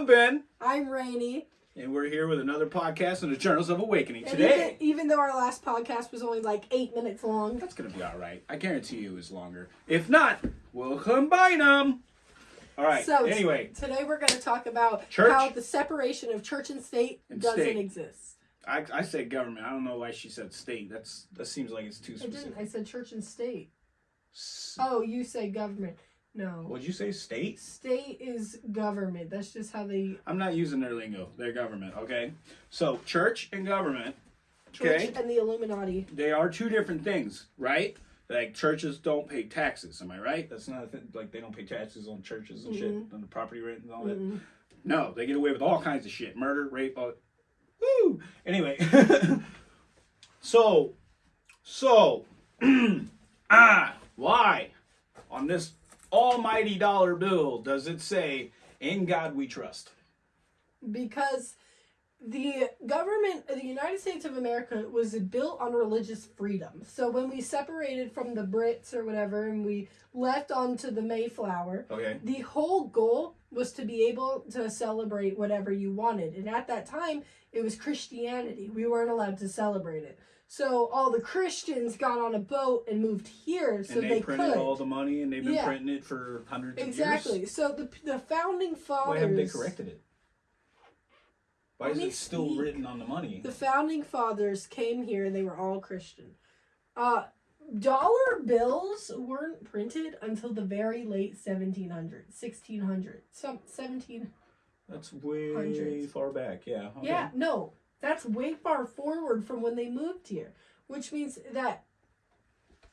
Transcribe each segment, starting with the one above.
I'm Ben, I'm Rainy. and we're here with another podcast on the Journals of Awakening. And Today, even, even though our last podcast was only like eight minutes long, that's gonna be all right. I guarantee you it's longer. If not, we'll combine them. All right. so t- anyway, today we're going to talk about Church. how the separation of church and state And doesn't state. exist. I, I say government. I don't know why she said state. That's that seems like it's too I specific. didn't. I said church and state. S- Oh, you say government. No. What'd you say? State? State is government. That's just how they. I'm not using their lingo. Their government. Okay. So church and government. Church Okay. and the Illuminati. They are two different things, right? Like churches don't pay taxes. Am I right? That's not a thing. Like they don't pay taxes on churches and shit, on the property rent and all that. Mm-mm. No, they get away with all kinds of shit. Murder, rape, all Woo! Anyway. so so ah why on this almighty dollar bill does it say in God we trust? because the government of the United States of America was built on religious freedom. So when we separated from the Brits or whatever and we left onto the Mayflower, Okay. the whole goal was to be able to celebrate whatever you wanted. And at that time, it was Christianity. We weren't allowed to celebrate it. So all the Christians got on a boat and moved here so and they, they, printed could. all the money and they've been Yeah. printing it for hundreds exactly. of years. Exactly. So the the founding fathers Why haven't they corrected it? Why is it still speak. written on the money? The founding fathers came here and they were all Christian. Uh, dollar bills weren't printed until the very late 1700s, 1600, some 17. That's way Hundreds. far back. Yeah. okay. Yeah, no, that's way far forward from when they moved here, which means that.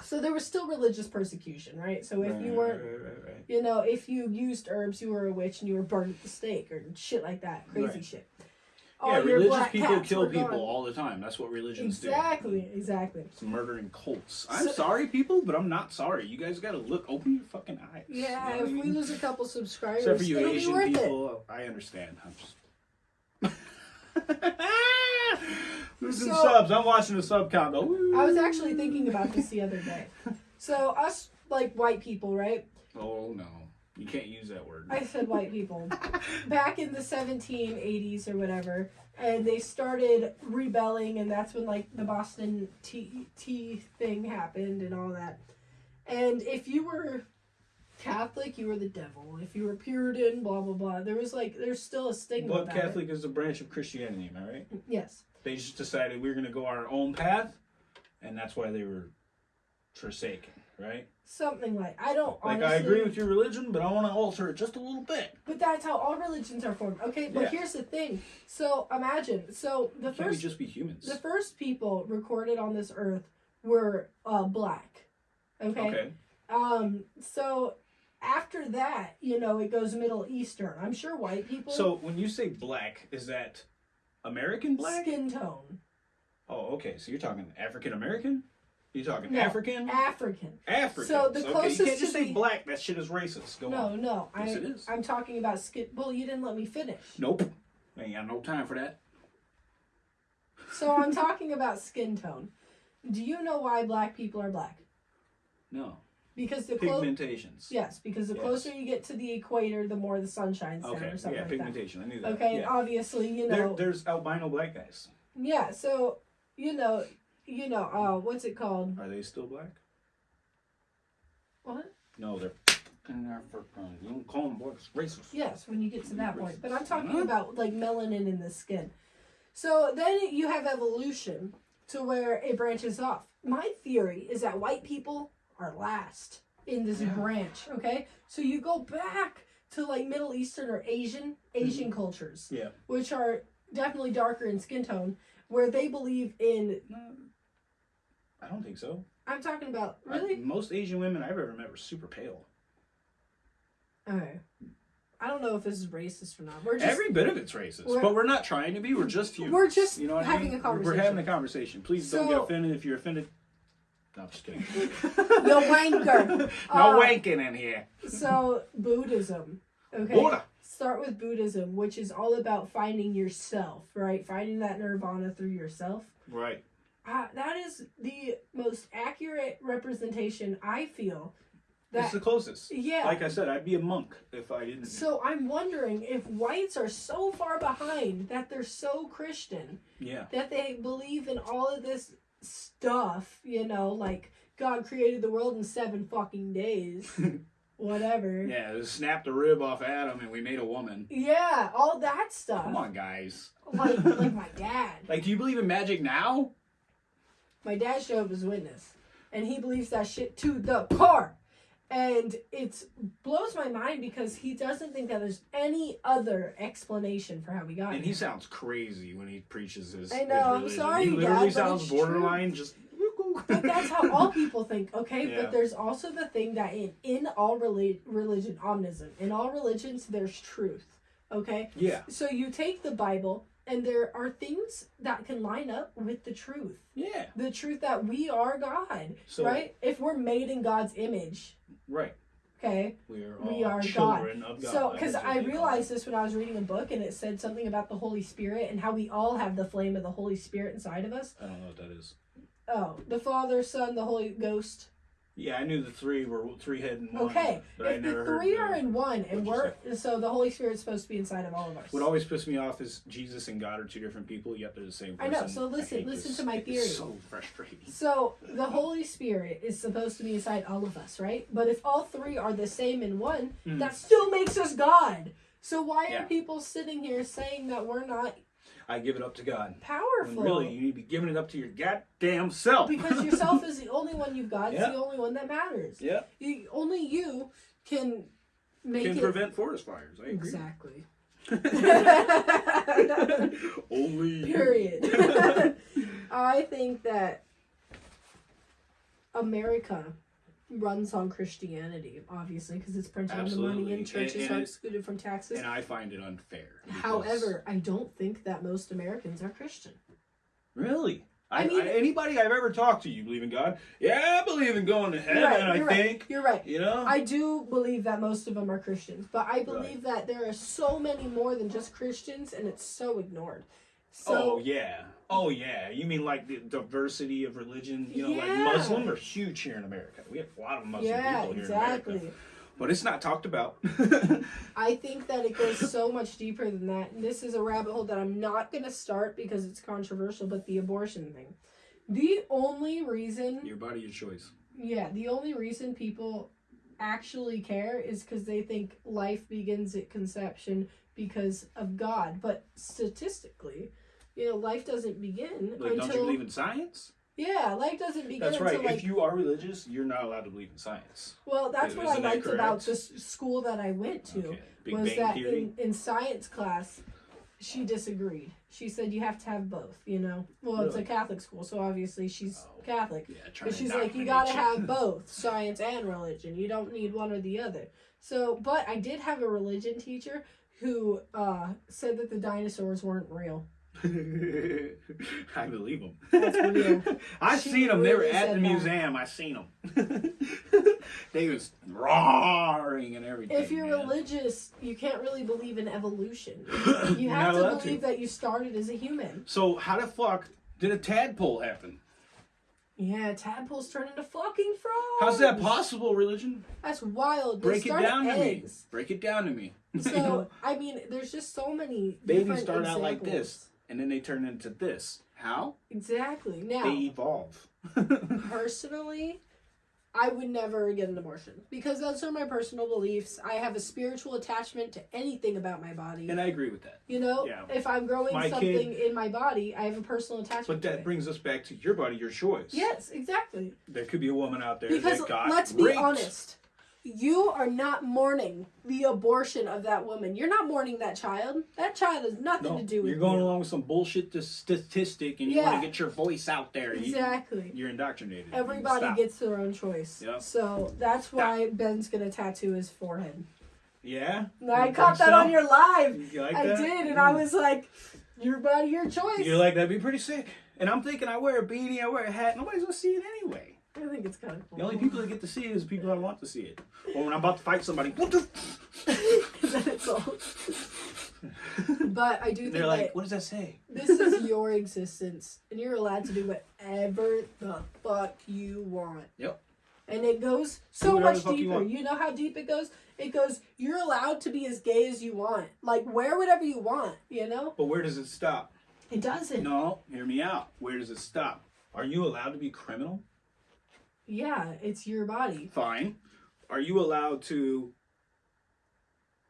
So there was still religious persecution, right? So if you weren't, right, right, right. you know, if you used herbs, you were a witch and you were burned at the stake or shit like that, crazy Right. shit. Yeah, All your religious people kill people gone. all the time. That's what religions do. Exactly, exactly. It's murdering cults. I'm So- sorry, people, but I'm not sorry. You guys got to look, open your fucking eyes. You know Yeah, what I if we lose a couple subscribers, Except for you it'll be Asian worth it. people, I understand. I'm just losing So- subs. I'm watching the sub count go. I was actually thinking about this the other day. So us like white people, right? Oh no, you can't use that word. I said white people. Back in the 1780s or whatever, and they started rebelling, and that's when like the Boston tea tea thing happened and all that. And if you were Catholic, you were the devil. If you were Puritan, blah blah blah. There was like there's still a stigma. But about Catholic is a branch of Christianity, am I right? Yes. They just decided we are going to go our own path, and that's why they were forsaken, right? Something like I don't Like honestly, I agree with your religion, but I want to alter it just a little bit. But that's how all religions are formed. Okay, but Yeah. here's the thing. So imagine. So the Can't first just be humans? the first people recorded on this earth were uh, black. Okay? okay. Um. So after that, you know, it goes Middle Eastern. I'm sure white people. So when you say black, is that American black? skin tone. Oh, okay. So you're talking African American? You're talking No, African? African. African. So the okay. closest You can't just to say the- black. That shit is racist. Go No, on. no. I, Yes, it is. I'm talking about skin. Well, you didn't let me finish. Nope. I ain't got no time for that. So I'm talking about skin tone. Do you know why black people are black? No. Because the clo- Pigmentations. Yes, because the Yes. closer you get to the equator, the more the sun shines down Okay. or something Yeah, like pigmentation. I knew that. Okay, and Yeah. obviously, you There, know, there's albino black guys. yeah. So you know, you know, uh, what's it called? Are they still black? What? No, they're fucking African. You don't call them blacks. Racist. Yes, when you get to that point. But I'm talking Huh? about like melanin in the skin. So then you have evolution to where it branches off. My theory is that white people are last in this Yeah. branch. Okay, so you go back to like Middle Eastern or Asian Asian mm-hmm. cultures, Yeah. which are definitely darker in skin tone, where they believe in. No, I don't think so. I'm talking about I- really. most Asian women I've ever met were super pale. Okay. I don't know if this is racist or not. We're just Every bit of it's racist, we're- but we're not trying to be. We're just humans. We're just you know what I having mean? a We're- We're having a conversation. Please don't get offended if you're offended. No, I'm just kidding. Yo, wanker. no Uh, wanking in here. So Buddhism. Okay. Buddha. Start with Buddhism, which is all about finding yourself, right? Finding that nirvana through yourself. Right. Uh, that is the most accurate representation I feel it's the closest. yeah. Like I said, I'd be a monk if I didn't. so I'm wondering if whites are so far behind that they're so Christian yeah. that they believe in all of this stuff, you know, like God created the world in seven fucking days. Whatever. Yeah, just snapped a rib off Adam and we made a woman. Yeah, all that stuff. Come on, guys. Like like my dad. Like, do you believe in magic now? My dad Jehovah's Witness. And he believes that shit to the core. And it blows my mind because he doesn't think that there's any other explanation for how we got And here. he sounds crazy when he preaches his. I his know, I'm religion. sorry, He literally Dad, sounds borderline just. But that's how all people think, okay? Yeah. But there's also the thing that in, in all rela- religion, omnism, in all religions, there's truth, okay? Yeah. So you take the Bible, and there are things that can line up with the truth. Yeah. The truth that we are God, So right? If we're made in God's image, right. okay? We are all We are children of God. So, because I realized this when I was reading a book, and it said something about the Holy Spirit and how we all have the flame of the Holy Spirit inside of us. I don't know what that is. Oh, the Father, Son, the Holy Ghost. Yeah, I knew the three were three head and one. Okay, I if the three are in one, and we're so the Holy Spirit's supposed to be inside of all of us. What always pisses me off is Jesus and God are two different people, yet they're the same I person. know, so listen- listen this. to my It's theory. so frustrating. So the Holy Spirit is supposed to be inside all of us, right? But if all three are the same in one, Mm. that still makes us God. So why Yeah. are people sitting here saying that we're not I give it up to God. When powerful? really, you need to be giving it up to your goddamn self. because yourself is the only one you've got. It's Yeah. the only one that matters. yeah, You, only you can make can it prevent forest fires. I agree. exactly. Only. Period. I think that America runs on Christianity, obviously, because it's printed on the money and churches And- are excluded from taxes. and I find it unfair. because- However, I don't think that most Americans are Christian. really, I, I mean- I- anybody I've ever talked to, you believe in God? Yeah, I believe in going to heaven. Right. I You're think. You're right. You know. I do believe that most of them are Christians, but I believe that there are so many more than just Christians, and it's so ignored. So oh yeah. Oh yeah. You mean like the diversity of religion? You know, like Yeah. Muslim are huge here in America. We have a lot of Muslim yeah, people here in America. exactly. But it's not talked about. I think that it goes so much deeper than that. And this is a rabbit hole that I'm not going to start because it's controversial, but the abortion thing. The only reason, your body, your choice. yeah, the only reason people actually care is because they think life begins at conception because of God. But statistically, you know, life doesn't begin Like, don't you believe in science? yeah, life doesn't begin That's right. until like if you are religious, you're not allowed to believe in science. Well, that's Isn't what I liked about this school that I went to Okay. Was Bang that in, in science class, she disagreed. She said you have to have both. You know, well, it's a Catholic school, so obviously she's Oh. Catholic. yeah, But she's like, you gotta have both science and religion. You don't need one or the other. So, but I did have a religion teacher who uh, said that the dinosaurs weren't real. I believe them. That's real. I She seen them. They were at the that. museum. I seen them. they was roaring and everything. If you're man. religious, you can't really believe in evolution. You have to allowed believe that you started as a human. So how the fuck did a tadpole happen? Yeah, tadpoles turn into fucking frogs. How's that possible? Religion? That's wild. They Break it start down to me. Break it down to me. So I mean, there's just so many. Babies different start out like this, and then they turn into this. How? Exactly. Now, They evolve. personally, I would never get an abortion because those are my personal beliefs. I have a spiritual attachment to anything about my body. and I agree with that. you know, Yeah. if I'm growing My something in my body, I have a personal attachment. But that brings us back to your body, your choice. Yes, exactly. There could be a woman out there Because that got let's be raped. honest, you are not mourning the abortion of that woman. You're not mourning that child. That child has nothing No, to do with you're going you. along with some bullshit statistic, and you Yeah. want to get your voice out there. Exactly. You're indoctrinated. Everybody Stop. gets their own choice. Yep. So that's why Ben's gonna tattoo his forehead. Yeah. I caught that so? on your live. You like I that? did, and I mm. was like, "Your body, your choice." You're like that'd be pretty sick. And I'm thinking, I wear a beanie, I wear a hat. Nobody's gonna see it anyway. I think it's kind of cool. The only people that get to see it is the people that want to see it. Or when I'm about to fight somebody, what the? then it's all. but I do think They're like, that what does that say? this is your existence, and you're allowed to do whatever the fuck you want. Yep. and it goes so much the fuck you deeper. You, know how deep it goes? It goes. You're allowed to be as gay as you want. Like wear whatever you want. You know. But where does it stop? It doesn't. No, hear me out. Where does it stop? Are you allowed to be criminal? Yeah, it's your body. Fine. Are you allowed to?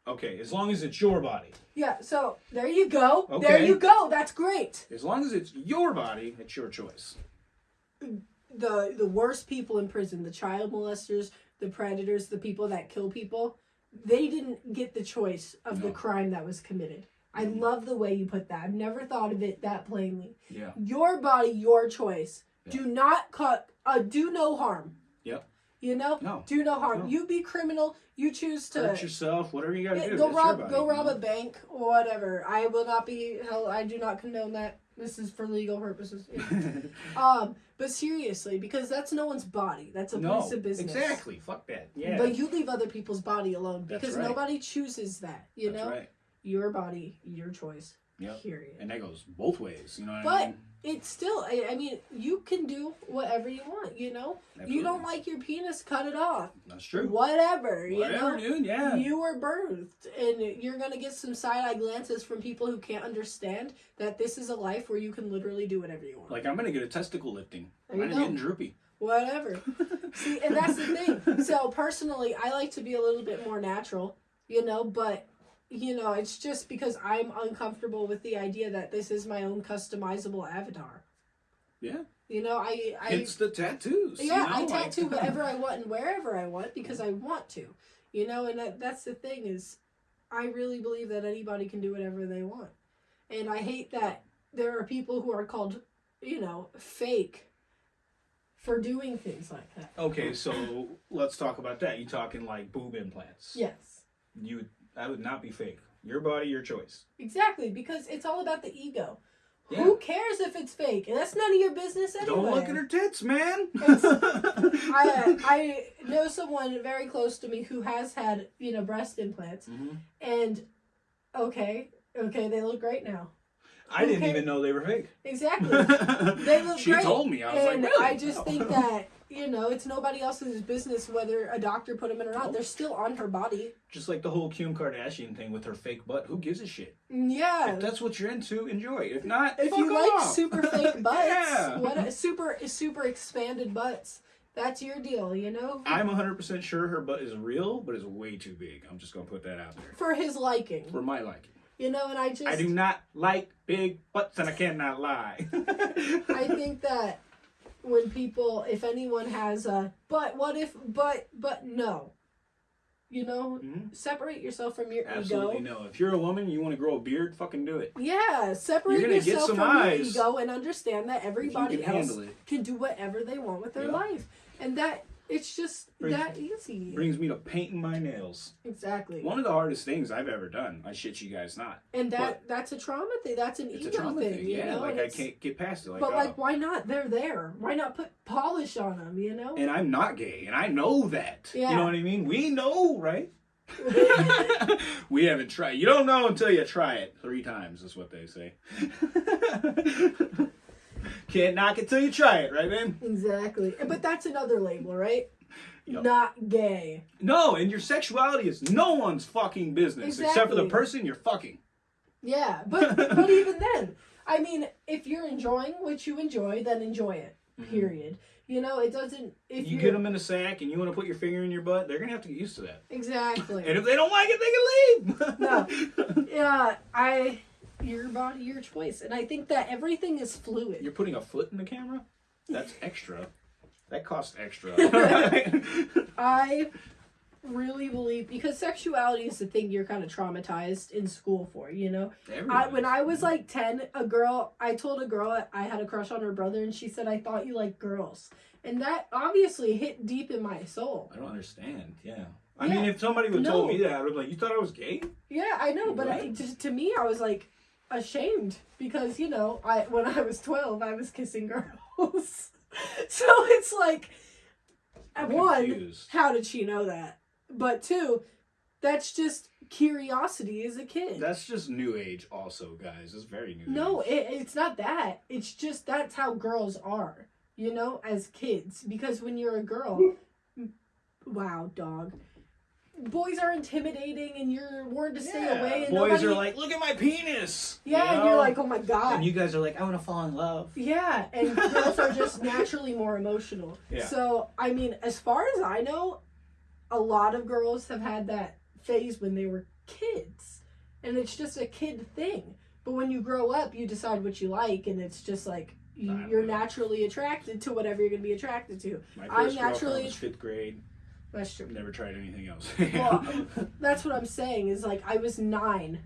Okay, as long as it's your body. Yeah. So there you go. There you go. That's great. As long as it's your body, it's your choice. the the worst people in prison, the child molesters, the predators, the people that kill people, they didn't get the choice of the crime that was committed. I love the way you put that. I've never thought of it that plainly. Yeah. Your body, your choice. Yeah. Do not cut. Uh, do no harm. Yep. You know. No. Do no harm. No. You be criminal. You choose to. Hurt yourself, whatever you gotta Yeah, do. go rob go rob a bank or whatever. I will not be held I do not condone that. This is for legal purposes. um, but seriously, because that's no one's body. That's a no, piece of business. exactly. Fuck that. Yeah. But you leave other people's body alone because right. nobody chooses that. You That's know, right. your body, your choice. Yep. Period. And that goes both ways. You know what But- I mean? It's still. I, I mean, you can do whatever you want. You know, you don't like your penis, cut it off. That's true. Whatever. Whatever, you know. dude. Yeah. You were birthed, and you're gonna get some side eye glances from people who can't understand that this is a life where you can literally do whatever you want. Like I'm gonna get a testicle lifting. There you Mine's go. getting droopy. Whatever. See, and that's the thing. So personally, I like to be a little bit more natural, you know, but you know, it's just because I'm uncomfortable with the idea that this is my own customizable avatar. Yeah. You know, I I it's the tattoos. yeah, I tattoo whatever I want and wherever I want because I want to. You know, and that, that's the thing is, I really believe that anybody can do whatever they want, and I hate that there are people who are called, you know, fake, for doing things like that. Okay, so let's talk about that. You talking like boob implants? Yes, You that would not be fake. Your body, your choice. exactly because it's all about the ego. Yeah. Who cares if it's fake? That's none of your business anyway. Don't look at her tits, man. I I know someone very close to me who has had you know breast implants. Mhm. And okay, okay, they look great now. I didn't even know they were fake. Exactly. They look she great. told me. I was and like, really? I just think that you know it's nobody else's business whether a doctor put them in or not. They're still on her body. just like the whole Kim Kardashian thing with her fake butt. Who gives a shit? Mm, yeah. If that's what you're into, enjoy. If not, If you like off. super fake butts, yeah. what super super expanded butts, that's your deal, you know. I'm 100% sure her butt is real, but it's way too big. I'm just gonna put that out there For his liking, for my liking. you know, and I just I do not like big butts, and I cannot lie. I think that when people, if anyone has a, but what if, but, but no, you know, Mhm. separate yourself from your Absolutely ego. no. If you're a woman, you want to grow a beard, fucking do it. Yeah, separate You're gonna get yourself some from eyes. your ego and understand that everybody can else can do whatever they want with their Yeah. life, and that it's just Brings- that easy. Brings me to painting my nails. exactly, One of the hardest things I've ever done. I shit you guys not. and that that's a trauma thing. That's an ego thing, thing. you Yeah, know. like and I can't get past it. Like, but oh. like, why not? They're there. Why not put polish on them? You know. and I'm not gay, and I know that. Yeah. You know what I mean? We know, right? we haven't tried. You don't know until you try it three times. Is what they say. Can't knock it till you try it, right, man? Exactly. But that's another label, right? Yep. Not gay. No, and your sexuality is no one's fucking business except for the person you're fucking. Yeah, but but even then, I mean, if you're enjoying what you enjoy, then enjoy it. Period. You know, it doesn't. If Mm-hmm. You get them in a sack and you want to put your finger in your butt, they're gonna have to get used to that. exactly. And if they don't like it, they can leave. No. yeah, I. Your body, your choice, and I think that everything is fluid. You're putting a foot in the camera? That's extra. That costs extra. I really believe because sexuality is the thing you're kind of traumatized in school for. You know, I, when I was like 10, a girl, I told a girl I had a crush on her brother, and she said, I thought you liked girls. And that obviously hit deep in my soul. I don't understand. Yeah. I Yeah. mean, if somebody would told me that, I would be like, "You thought I was gay?" Yeah, I know, but I, Right. just, to me, I was like ashamed because, you know, I when I was 12, I was kissing girls. so it's like, I'm one, confused. how did she know that? But two, that's just curiosity as a kid. That's just new age, also, guys. It's very new. No, age. it, it's not that. It's just that's how girls are, you know, as kids. Because when you're a girl, wow, dog. Boys are intimidating, and you're warned to stay Yeah, away. And Boys nobody, are like, look at my penis. yeah, You and you're like, oh my god. and you guys are like, I want to fall in love. Yeah, and girls are just naturally more emotional. Yeah. So, I mean, as far as I know, a lot of girls have had that phase when they were kids. And it's just a kid thing. But when you grow up, you decide what you like, and it's just like you, you're naturally attracted to whatever you're going to be attracted to. My I'm first girlfriend naturally- was fifth grade. That's true. Never tried anything else. Well, that's what I'm saying is like I was nine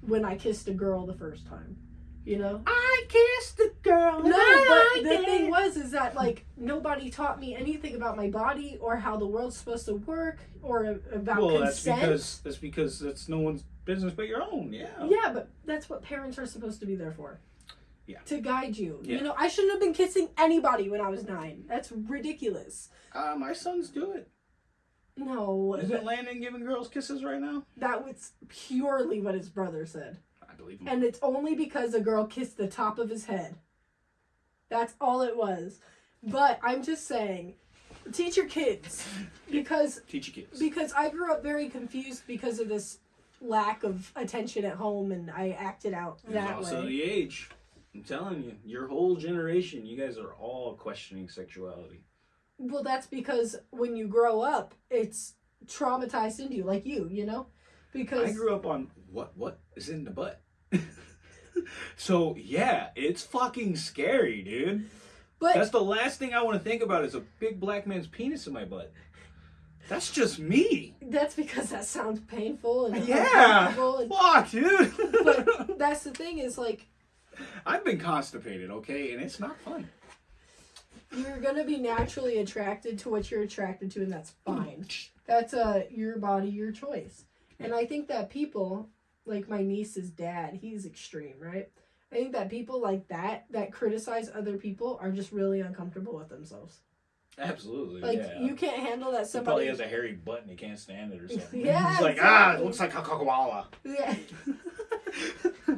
when I kissed a girl the first time. You know? I kissed the girl. No, but the thing was is that like nobody taught me anything about my body or how the world's supposed to work or a- about well, that's because that's because that's no one's business but your own. Yeah. yeah, but that's what parents are supposed to be there for. Yeah. To guide you. Yeah. You know, I shouldn't have been kissing anybody when I was nine. That's ridiculous. Uh, my sons do it. No, Isn't Landon giving girls kisses right now? that was purely what his brother said. I believe him. And it's only because a girl kissed the top of his head. That's all it was. But I'm just saying, teach your kids because Teach your kids. because I grew up very confused because of this lack of attention at home and I acted out And that also way. the age. I'm telling you, your whole generation, you guys are all questioning sexuality. Well, that's because when you grow up, it's traumatized into you, like you, you know? Because I grew up on what what is in the butt. so yeah, it's fucking scary, dude. but That's the last thing I want to think about is a big black man's penis in my butt. That's just me. that's because that sounds painful and Yeah. and- Fuck, dude. but that's the thing is like I've been constipated, okay, and it's not fun. You're gonna be naturally attracted to what you're attracted to and that's fine that's uh your body your choice and i think that people like my niece's dad he's extreme right i think that people like that that criticize other people are just really uncomfortable with themselves Absolutely. like yeah. you can't handle that He probably has a hairy butt and he can't stand it or something. Yeah, He's like, ah, it looks like a koala. yeah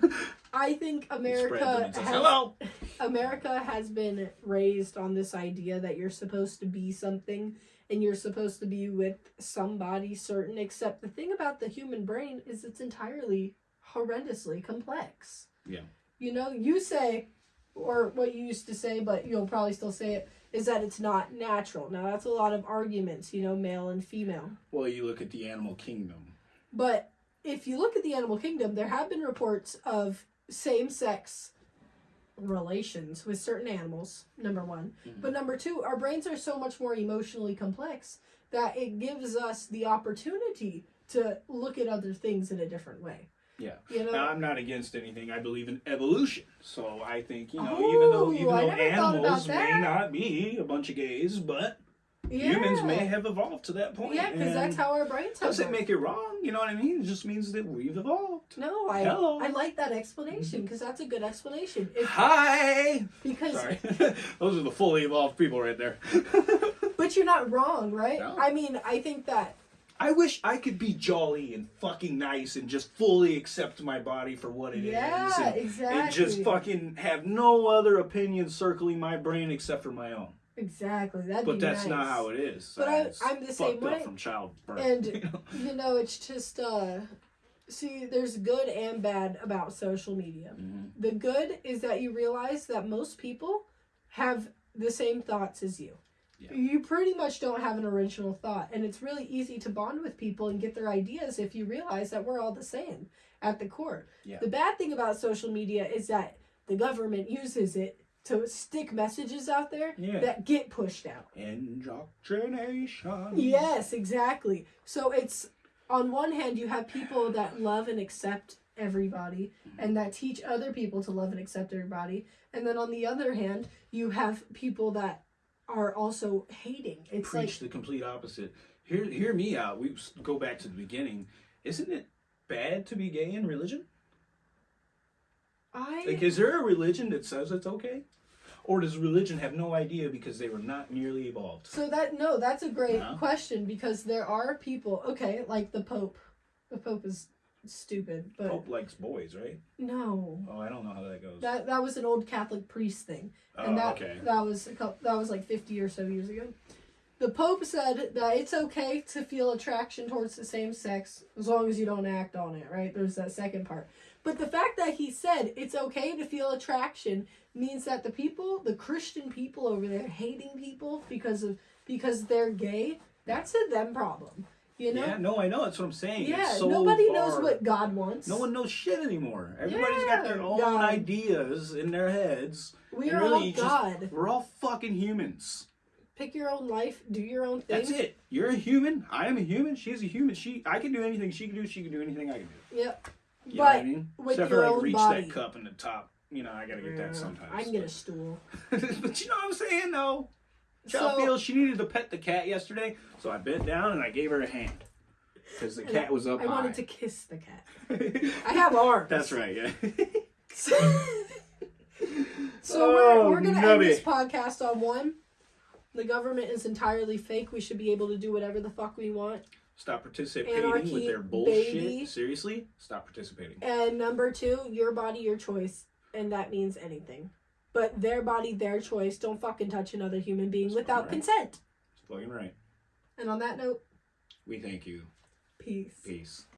i think He spreads them america says, has, hello. America has been raised on this idea that you're supposed to be something and you're supposed to be with somebody certain, except the thing about the human brain is it's entirely horrendously complex. Yeah. You know, you say, or what you used to say, but you'll probably still say it, is that it's not natural. Now, that's a lot of arguments, you know, male and female. Well, you look at the animal kingdom. But if you look at the animal kingdom, there have been reports of same sex relations with certain animals, number one. Mhm. But number two, our brains are so much more emotionally complex that it gives us the opportunity to look at other things in a different way. Yeah. You know? Now, I'm not against anything. I believe in evolution. So I think, you know, even though Oh, even though never thought about animals may not be a bunch of gays, but yeah. humans may have evolved to that point. Yeah, because that's how our brains have doesn't make it wrong. You know what I mean? It just means that we've evolved. No, I Hello. I like that explanation because that's a good explanation. If, Hi. because Sorry. Those are the fully evolved people right there. but you're not wrong, right? No. I mean, I think that I wish I could be jolly and fucking nice and just fully accept my body for what it is, yeah, and, exactly. and just fucking have no other opinion circling my brain except for my own. Exactly. That'd But that's nice. not how it is. But I, I'm the same way. from childbirth. And- you know? You know, it's just uh see, there's good and bad about social media. Mhm. The good is that you realize that most people have the same thoughts as you. Yeah. You pretty much don't have an original thought, and it's really easy to bond with people and get their ideas if you realize that we're all the same at the core. Yeah. The bad thing about social media is that the government uses it to stick messages out there Yeah. that get pushed out. Indoctrination. Yes, exactly. So it's on one hand you have people that love and accept everybody and that teach other people to love and accept everybody. And then on the other hand, you have people that are also hating. It's Preach the complete opposite. Hear, hear me out. We go back to the beginning. Isn't it bad to be gay in religion? I Like, is there a religion that says it's okay? Or does religion have no idea because they were not nearly evolved? So that no, that's a great No? question because there are people, okay, like the Pope. The Pope is stupid, but Pope likes boys, right? no. Oh, I don't know how that goes. That that was an old Catholic priest thing. oh, and that okay. that was a couple, that was like 50 or so years ago The Pope said that it's okay to feel attraction towards the same sex as long as you don't act on it, right? There's that second part. But the fact that he said it's okay to feel attraction means that the people, the Christian people over there hating people because of because they're gay, that's a them problem. You know? Yeah, no, I know. That's what I'm saying. Yeah, It's so nobody knows what God wants. No one knows shit anymore. Everybody's got their own God. ideas in their heads. We are really all just- God. We're all fucking humans. Pick your own life, do your own thing. That's it. You're a human. I am a human. She's a human. She, I can do anything she can do. She can do anything I can do. Yep. You know what I But mean? with Except your for like own reach body. that cup in the top. You know, I gotta get that mm, sometimes. I can get a stool. but you know what I'm saying, though. Child So- feels she needed to pet the cat yesterday, so I bent down and I gave her a hand because the cat was up I high. wanted to kiss the cat. I have arms. That's right. Yeah. so Oh, we're, we're gonna end this podcast on one. The government is entirely fake. We should be able to do whatever the fuck we want. Stop participating Anarchy, with their bullshit. baby. Seriously, stop participating. And number two, your body, your choice, and that means anything. But their body, their choice. Don't fucking touch another human being That's without right. consent. It's fucking right. And on that note, We thank you. peace. Peace.